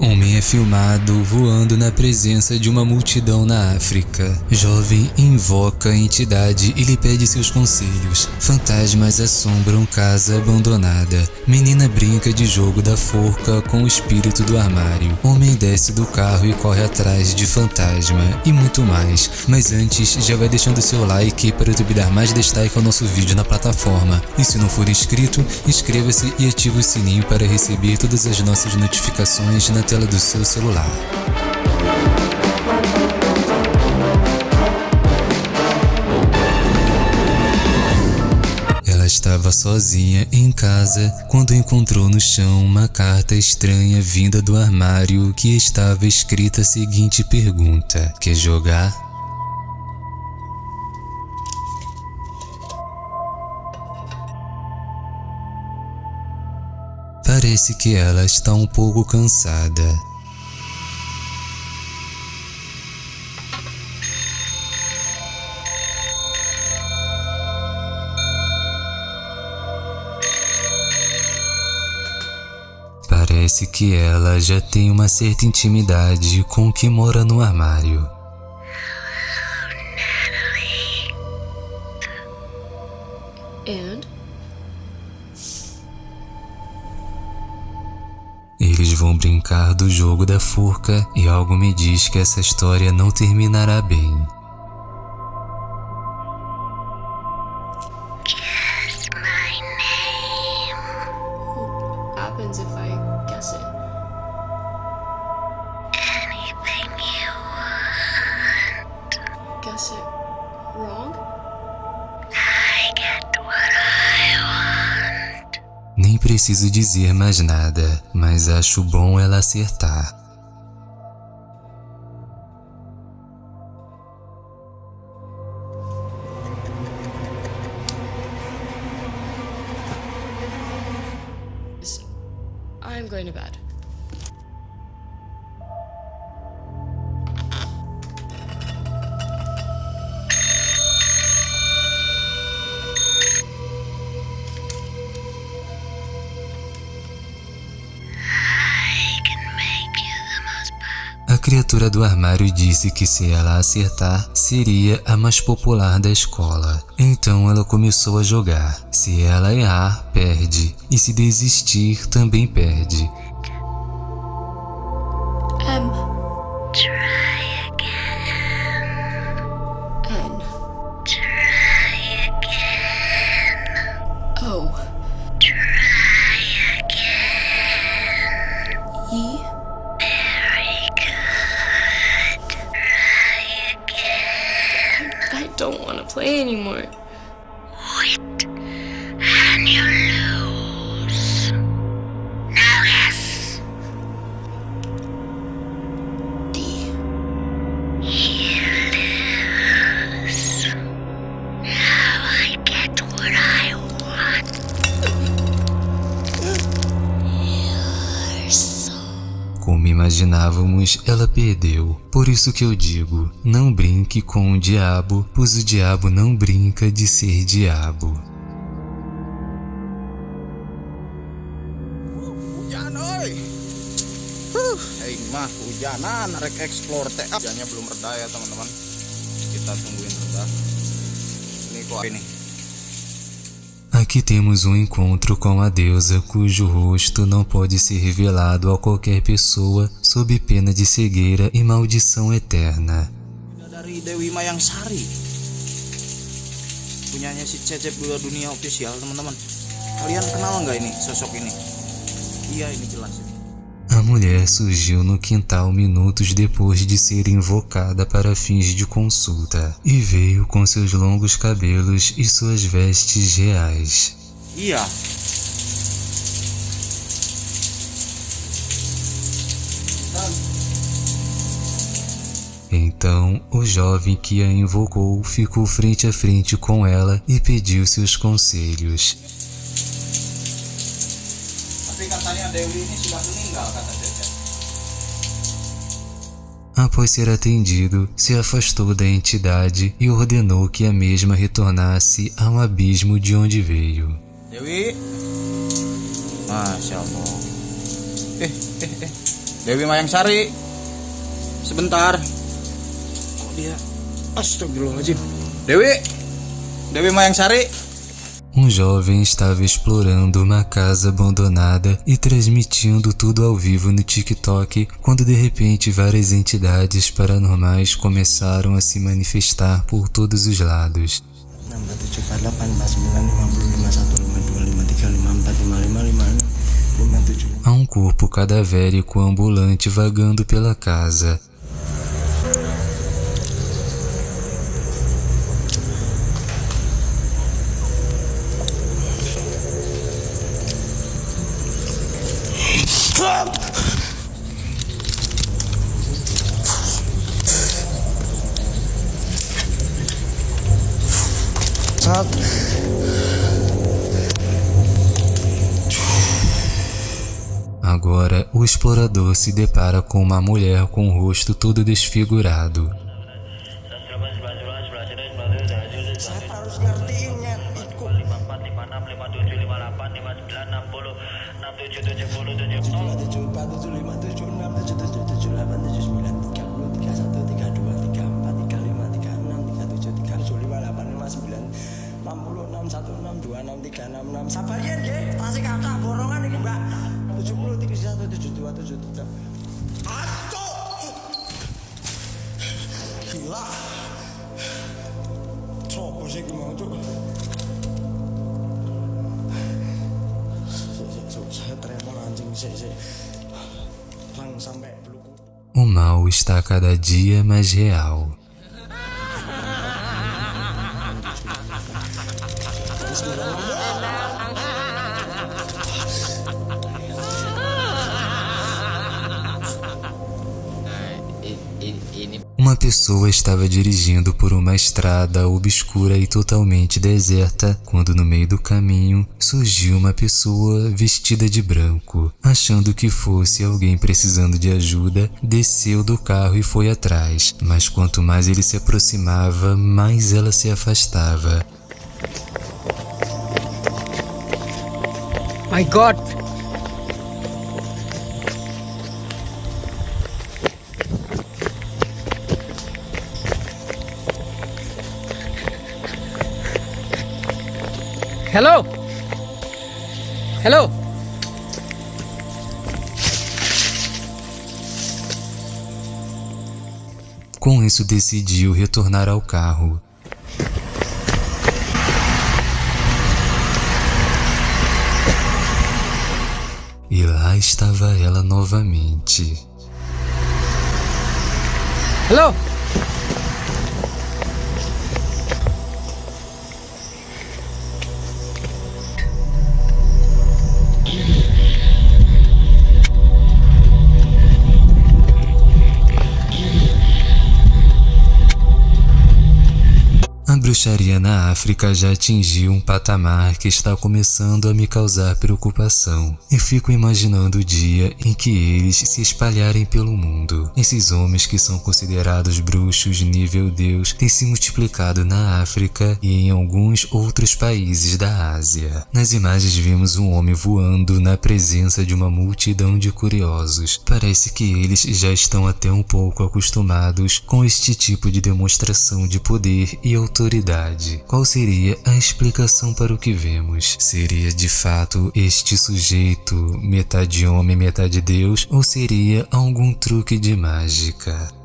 Homem é filmado voando na presença de uma multidão na África. Jovem invoca a entidade e lhe pede seus conselhos. Fantasmas assombram casa abandonada. Menina brinca de jogo da forca com o espírito do armário. Homem desce do carro e corre atrás de fantasma e muito mais. Mas antes, já vai deixando seu like para o YouTube dar mais destaque ao nosso vídeo na plataforma. E se não for inscrito, inscreva-se e ative o sininho para receber todas as nossas notificações na tela do seu celular. Ela estava sozinha em casa quando encontrou no chão uma carta estranha vinda do armário que estava escrita a seguinte pergunta: Quer jogar? Parece que ela está um pouco cansada. Parece que ela já tem uma certa intimidade com o que mora no armário. And? Eles vão brincar do jogo da forca e algo me diz que essa história não terminará bem. Preciso dizer mais nada, mas acho bom ela acertar. I'm going to bed. A criatura do armário disse que se ela acertar, seria a mais popular da escola. Então ela começou a jogar. Se ela errar, perde. E se desistir, também perde. Como imaginávamos, ela perdeu. Por isso que eu digo, não brinque com o diabo, pois o diabo não brinca de ser diabo. Mah hujanan rek explore teh. Ah, Hujannya belum reda ya teman-teman. Kita tungguin reda. Ini kok ini. Aqui temos um encontro com a deusa cujo rosto não pode ser revelado a qualquer pessoa sob pena de cegueira e maldição eterna. Dari Dewi. Kalian kenal nggak ini sosok ini? Iya ini jelas. A mulher surgiu no quintal minutos depois de ser invocada para fins de consulta e veio com seus longos cabelos e suas vestes reais. Iya. Então o jovem que a invocou ficou frente a frente com ela e pediu seus conselhos. Após ser atendido, se afastou da entidade e ordenou que a mesma retornasse ao abismo de onde veio. Dewi. Masya Allah. Eh, eh, eh. Dewi Mayang Sari. Sebentar. Kok dia? Astagfirullahaladzim. Dewi. Dewi Mayang Sari. Um jovem estava explorando uma casa abandonada e transmitindo tudo ao vivo no TikTok quando de repente várias entidades paranormais começaram a se manifestar por todos os lados. 6474952535555 Há um corpo cadavérico ambulante vagando pela casa. Agora, o explorador se depara com uma mulher com o rosto todo desfigurado. 26366 sabalian nggih tasih kathah borongan iki Mbak. 7031727 Ato Gila. Sopo sih iki mau O mal está cada dia mais real. Uma pessoa estava dirigindo por uma estrada obscura e totalmente deserta quando no meio do caminho surgiu uma pessoa vestida de branco. Achando que fosse alguém precisando de ajuda, desceu do carro e foi atrás, mas quanto mais ele se aproximava, mais ela se afastava. My God! Hello? Hello? Com isso, decidiu retornar ao carro. E lá estava ela novamente. Hello? Bruxaria na África já atingiu um patamar que está começando a me causar preocupação. E fico imaginando o dia em que eles se espalharem pelo mundo. Esses homens que são considerados bruxos nível Deus têm se multiplicado na África e em alguns outros países da Ásia. Nas imagens vimos um homem voando na presença de uma multidão de curiosos. Parece que eles já estão até um pouco acostumados com este tipo de demonstração de poder e autoridade. Qual seria a explicação para o que vemos? Seria de fato este sujeito metade homem, metade Deus, ou seria algum truque de mágica?